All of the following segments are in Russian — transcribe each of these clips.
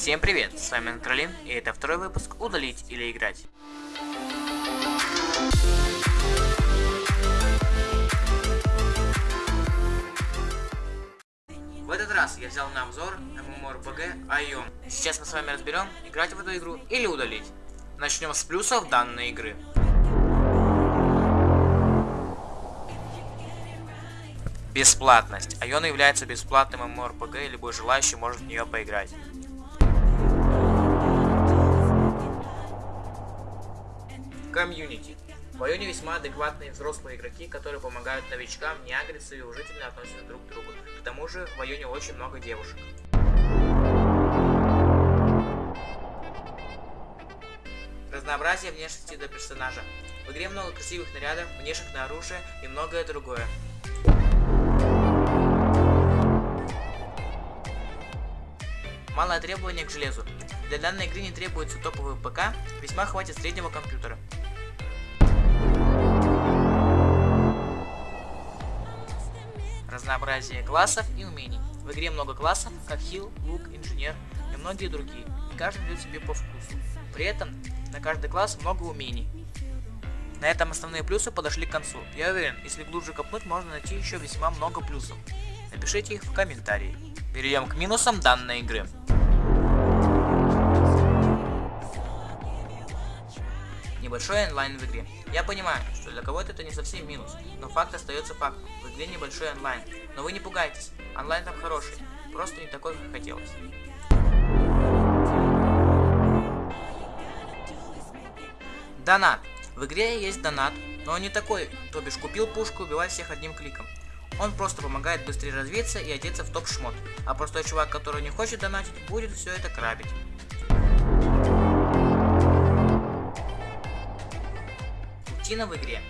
Всем привет, с вами Антролин, и это второй выпуск «Удалить или играть». В этот раз я взял на обзор MMORPG Aion. Сейчас мы с вами разберем, играть в эту игру или удалить. Начнем с плюсов данной игры. Бесплатность. Айон является бесплатным MMORPG, и любой желающий может в нее поиграть. Комьюнити. В Айоне весьма адекватные взрослые игроки, которые помогают новичкам не агриться и уважительно относятся друг к другу. К тому же в Айоне очень много девушек. Разнообразие внешности до персонажа. В игре много красивых нарядов, внешних на оружие и многое другое. Малое требование к железу. Для данной игры не требуется топовый ПК, весьма хватит среднего компьютера. Разнообразие классов и умений. В игре много классов, как хил, лук, инженер и многие другие, и каждый идет себе по вкусу. При этом на каждый класс много умений. На этом основные плюсы подошли к концу. Я уверен, если глубже копнуть, можно найти еще весьма много плюсов. Напишите их в комментарии. Перейдем к минусам данной игры. Небольшой онлайн в игре. Я понимаю, что для кого-то это не совсем минус, но факт остается фактом. В игре небольшой онлайн. Но вы не пугайтесь, онлайн там хороший, просто не такой, как хотелось. Донат. В игре есть донат, но он не такой, то бишь купил пушку, убивай всех одним кликом. Он просто помогает быстрее развиться и одеться в топ-шмот, а простой чувак, который не хочет донатить, будет все это крабить. Рутина в игре.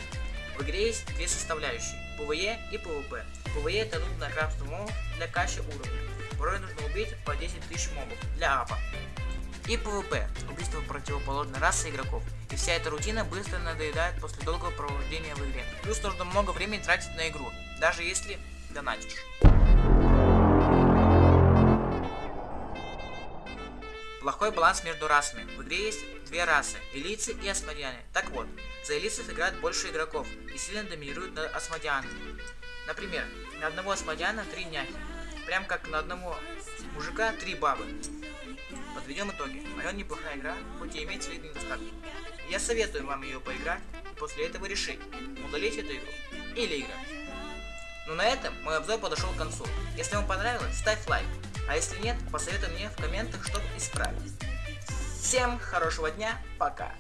В игре есть две составляющие, PvE и PvP. PvE это нудная крафт мобов для качи уровня. Порой нужно убить по 10 тысяч мобов для апа. И PvP – убийство противоположной расы игроков. И вся эта рутина быстро надоедает после долгого провождения в игре. Плюс нужно много времени тратить на игру, даже если донатишь. Плохой баланс между расами. В игре есть две расы – элицы и асмодианы. Так вот, за элицев играет больше игроков и сильно доминируют над асмодианами. Например, на одного асмодиана три няхи. Прям как на одного мужика три бабы. Подведем итоги. Майон неплохая игра, хоть и имеет свои недостатки. Я советую вам ее поиграть после этого решить, удалить эту игру или играть. Ну на этом мой обзор подошел к концу. Если вам понравилось, ставь лайк. А если нет, посоветуй мне в комментах, чтобы исправить. Всем хорошего дня, пока.